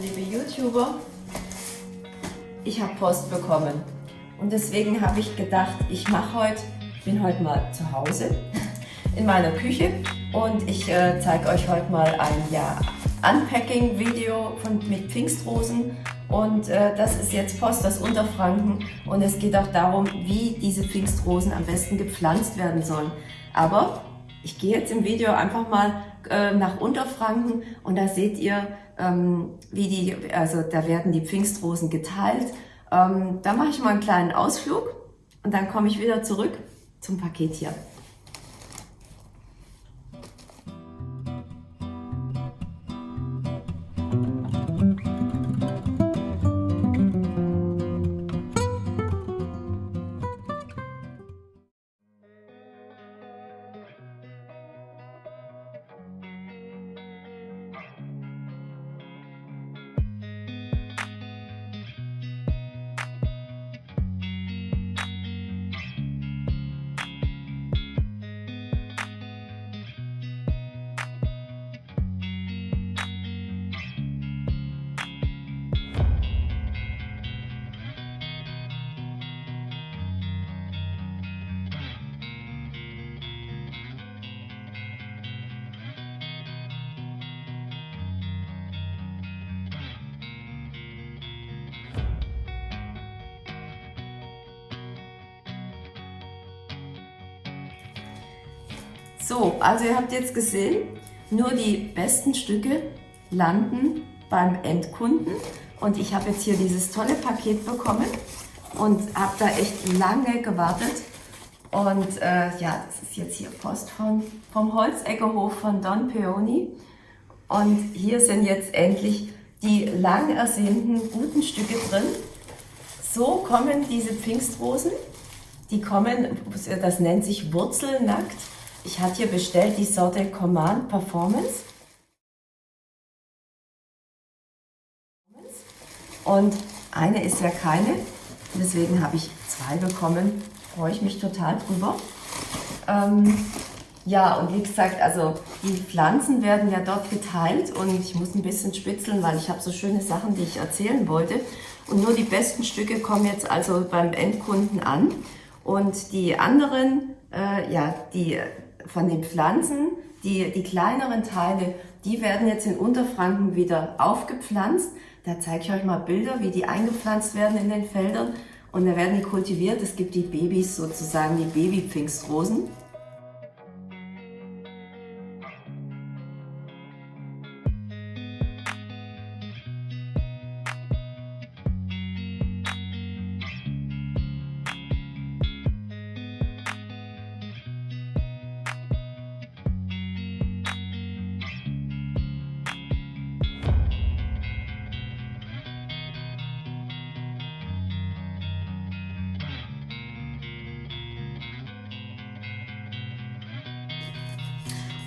Liebe YouTuber, ich habe Post bekommen. Und deswegen habe ich gedacht, ich mache heute, bin heute mal zu Hause in meiner Küche und ich äh, zeige euch heute mal ein ja, Unpacking-Video mit Pfingstrosen. Und äh, das ist jetzt Post aus Unterfranken und es geht auch darum, wie diese Pfingstrosen am besten gepflanzt werden sollen. Aber ich gehe jetzt im Video einfach mal äh, nach Unterfranken und da seht ihr, ähm, wie die, also da werden die Pfingstrosen geteilt. Ähm, da mache ich mal einen kleinen Ausflug und dann komme ich wieder zurück zum Paket hier. So, also ihr habt jetzt gesehen, nur die besten Stücke landen beim Endkunden. Und ich habe jetzt hier dieses tolle Paket bekommen und habe da echt lange gewartet. Und äh, ja, das ist jetzt hier Post von, vom Holzeckerhof von Don Peony. Und hier sind jetzt endlich die lang ersehnten guten Stücke drin. So kommen diese Pfingstrosen. Die kommen, das nennt sich wurzelnackt. Ich hatte hier bestellt die Sorte Command Performance. Und eine ist ja keine, deswegen habe ich zwei bekommen. Freue ich mich total drüber. Ähm, ja, und wie gesagt, also die Pflanzen werden ja dort geteilt und ich muss ein bisschen spitzeln, weil ich habe so schöne Sachen, die ich erzählen wollte. Und nur die besten Stücke kommen jetzt also beim Endkunden an. Und die anderen, äh, ja, die von den Pflanzen, die, die kleineren Teile, die werden jetzt in Unterfranken wieder aufgepflanzt. Da zeige ich euch mal Bilder, wie die eingepflanzt werden in den Feldern. Und da werden die kultiviert. Es gibt die Babys sozusagen, die Babypfingstrosen.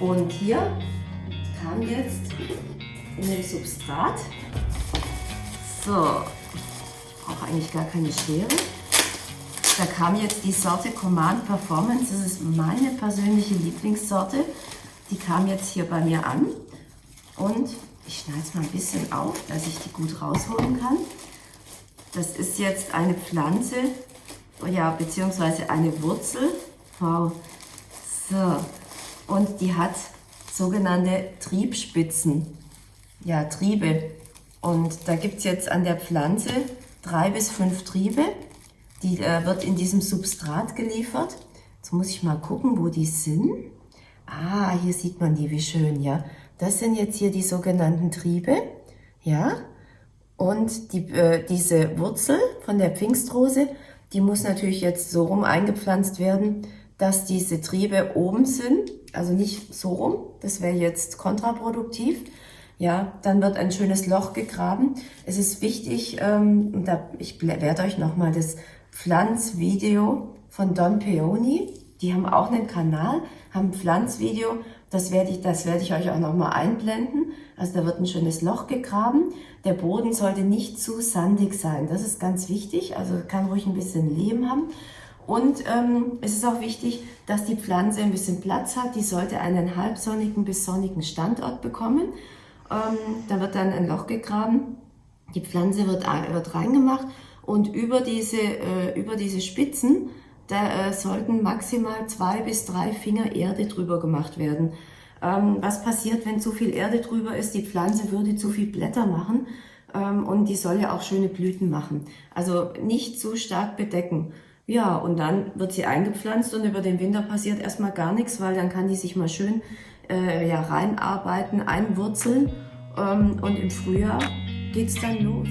Und hier kam jetzt in dem Substrat, so, ich brauche eigentlich gar keine Schere, da kam jetzt die Sorte Command Performance, das ist meine persönliche Lieblingssorte, die kam jetzt hier bei mir an und ich schneide es mal ein bisschen auf, dass ich die gut rausholen kann. Das ist jetzt eine Pflanze, ja, beziehungsweise eine Wurzel. Wow. So, und die hat sogenannte Triebspitzen, ja Triebe. Und da gibt es jetzt an der Pflanze drei bis fünf Triebe, die äh, wird in diesem Substrat geliefert. Jetzt muss ich mal gucken, wo die sind. Ah, hier sieht man die, wie schön, ja. Das sind jetzt hier die sogenannten Triebe, ja. Und die, äh, diese Wurzel von der Pfingstrose, die muss natürlich jetzt so rum eingepflanzt werden, dass diese Triebe oben sind also nicht so rum, das wäre jetzt kontraproduktiv. Ja, dann wird ein schönes Loch gegraben. Es ist wichtig, ähm, da, ich werde euch nochmal das Pflanzvideo von Don Peony, die haben auch einen Kanal, haben ein Pflanzvideo, das werde ich, das werde ich euch auch nochmal einblenden. Also da wird ein schönes Loch gegraben. Der Boden sollte nicht zu sandig sein, das ist ganz wichtig, also kann ruhig ein bisschen Lehm haben. Und ähm, es ist auch wichtig, dass die Pflanze ein bisschen Platz hat. Die sollte einen halbsonnigen bis sonnigen Standort bekommen. Ähm, da wird dann ein Loch gegraben, die Pflanze wird, wird reingemacht und über diese, äh, über diese Spitzen, da äh, sollten maximal zwei bis drei Finger Erde drüber gemacht werden. Ähm, was passiert, wenn zu viel Erde drüber ist? Die Pflanze würde zu viel Blätter machen ähm, und die soll ja auch schöne Blüten machen. Also nicht zu stark bedecken. Ja, und dann wird sie eingepflanzt und über den Winter passiert erstmal gar nichts, weil dann kann die sich mal schön äh, ja, reinarbeiten, einwurzeln ähm, und im Frühjahr geht's dann los.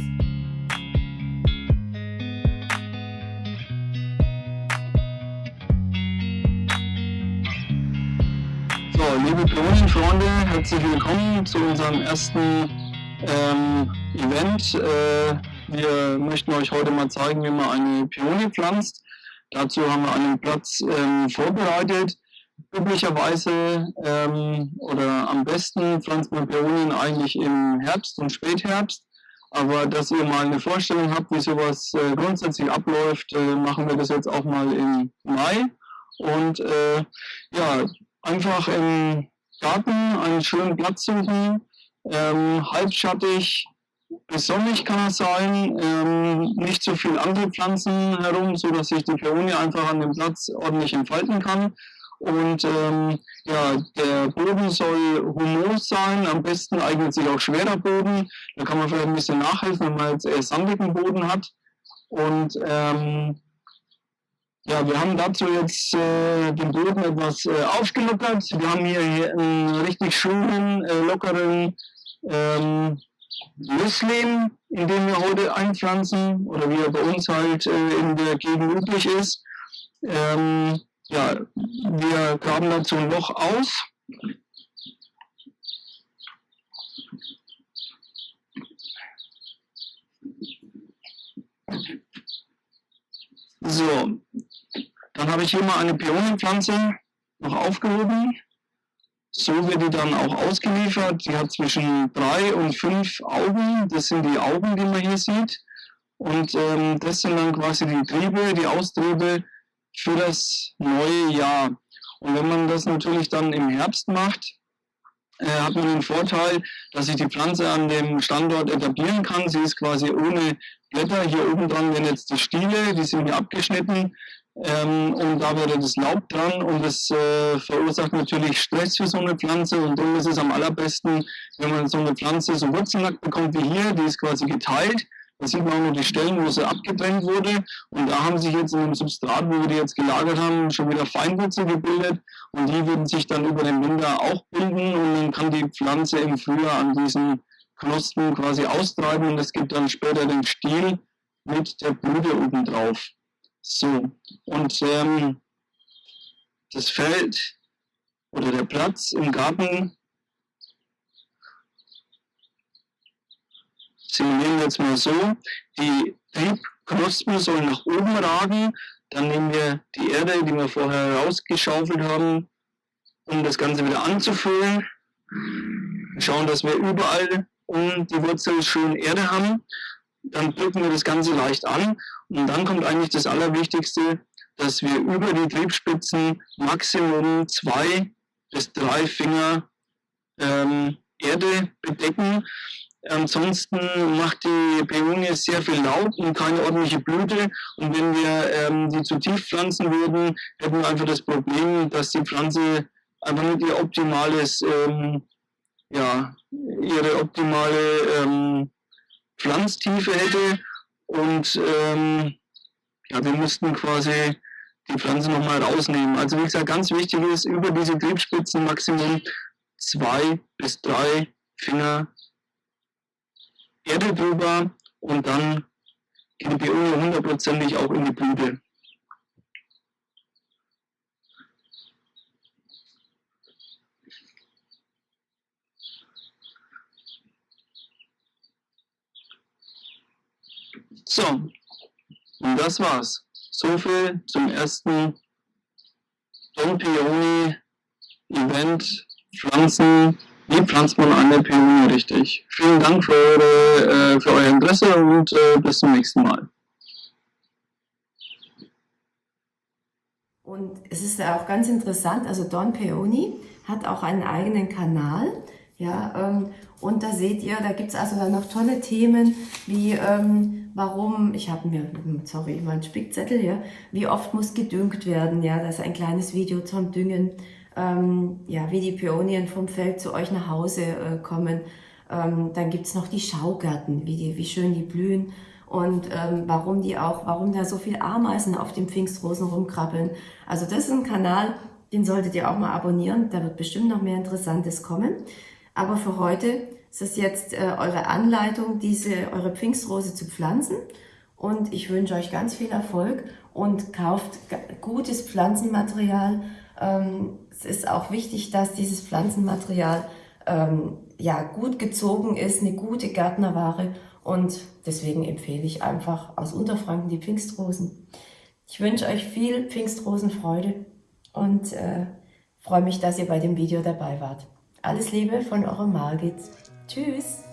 So, liebe Pionierfreunde, herzlich willkommen zu unserem ersten ähm, Event. Äh, wir möchten euch heute mal zeigen, wie man eine Pionie pflanzt. Dazu haben wir einen Platz ähm, vorbereitet. Üblicherweise ähm, oder am besten Pionien eigentlich im Herbst und Spätherbst. Aber dass ihr mal eine Vorstellung habt, wie sowas äh, grundsätzlich abläuft, äh, machen wir das jetzt auch mal im Mai. Und äh, ja, einfach im Garten einen schönen Platz suchen, ähm, halbschattig, sonnig kann es sein, ähm, nicht so viel andere Pflanzen herum, so dass sich die Peonie einfach an dem Platz ordentlich entfalten kann. Und ähm, ja, der Boden soll humus sein, am besten eignet sich auch schwerer Boden. Da kann man vielleicht ein bisschen nachhelfen, wenn man jetzt eher sandigen Boden hat. Und ähm, ja, wir haben dazu jetzt äh, den Boden etwas äh, aufgelockert. Wir haben hier, einen richtig schönen, äh, lockeren ähm, Lösslehm, in den wir heute einpflanzen oder wie er bei uns halt äh, in der Gegend üblich ist. Ähm, ja, wir graben dazu ein Loch aus. So, dann habe ich hier mal eine Pionenpflanze noch aufgehoben. So wird die dann auch ausgeliefert. Die hat zwischen drei und fünf Augen. Das sind die Augen, die man hier sieht. Und ähm, das sind dann quasi die Triebe, die Austriebe für das neue Jahr. Und wenn man das natürlich dann im Herbst macht, äh, hat man den Vorteil, dass sich die Pflanze an dem Standort etablieren kann. Sie ist quasi ohne Blätter. Hier oben dran werden jetzt die Stiele, die sind hier abgeschnitten. Ähm, und da wäre das Laub dran und das äh, verursacht natürlich Stress für so eine Pflanze und darum ist es am allerbesten, wenn man so eine Pflanze so wurzelnackt bekommt wie hier, die ist quasi geteilt da sieht man auch nur die Stellen, wo sie abgetrennt wurde. Und da haben sich jetzt in dem Substrat, wo wir die jetzt gelagert haben, schon wieder Feinwurzel gebildet. Und die würden sich dann über den Winter auch bilden. Und dann kann die Pflanze im Frühjahr an diesen Knospen quasi austreiben. Und es gibt dann später den Stiel mit der Blüte oben drauf. So, und ähm, das Feld oder der Platz im Garten simulieren wir jetzt mal so, die Triebknospen sollen nach oben ragen, dann nehmen wir die Erde, die wir vorher rausgeschaufelt haben, um das Ganze wieder anzufüllen. Schauen, dass wir überall um die Wurzel schön Erde haben. Dann drücken wir das Ganze leicht an und dann kommt eigentlich das Allerwichtigste, dass wir über die Triebspitzen Maximum zwei bis drei Finger ähm, Erde bedecken, Ansonsten macht die Peonie sehr viel Laub und keine ordentliche Blüte. Und wenn wir ähm, die zu tief pflanzen würden, hätten wir einfach das Problem, dass die Pflanze einfach nicht ihr optimales, ähm, ja, ihre optimale ähm, Pflanztiefe hätte. Und ähm, ja, wir müssten quasi die Pflanze nochmal rausnehmen. Also wie gesagt, ganz wichtig ist, über diese Triebspitzen Maximum zwei bis drei Finger Erde drüber und dann geht die Beöle hundertprozentig auch in die Blüte. So, und das war's. So viel zum ersten Don Peony Event Pflanzen wie pflanzt man eine Peonie richtig? Vielen Dank für, eure, äh, für euer Interesse und äh, bis zum nächsten Mal. Und es ist auch ganz interessant, also Don Peony hat auch einen eigenen Kanal. Ja, ähm, und da seht ihr, da gibt es also dann noch tolle Themen, wie ähm, warum, ich habe mir, sorry, mein Spickzettel hier, wie oft muss gedüngt werden, ja, das ist ein kleines Video zum Düngen, ähm, ja, wie die Pionien vom Feld zu euch nach Hause äh, kommen. Ähm, dann gibt es noch die Schaugärten, wie, die, wie schön die blühen und ähm, warum die auch, warum da so viel Ameisen auf den Pfingstrosen rumkrabbeln. Also das ist ein Kanal, den solltet ihr auch mal abonnieren, da wird bestimmt noch mehr Interessantes kommen. Aber für heute ist es jetzt äh, eure Anleitung, diese, eure Pfingstrose zu pflanzen. Und ich wünsche euch ganz viel Erfolg und kauft gutes Pflanzenmaterial. Ähm, es ist auch wichtig, dass dieses Pflanzenmaterial ähm, ja, gut gezogen ist, eine gute Gärtnerware. Und deswegen empfehle ich einfach aus Unterfranken die Pfingstrosen. Ich wünsche euch viel Pfingstrosenfreude und äh, freue mich, dass ihr bei dem Video dabei wart. Alles Liebe von eurer Margit. Tschüss.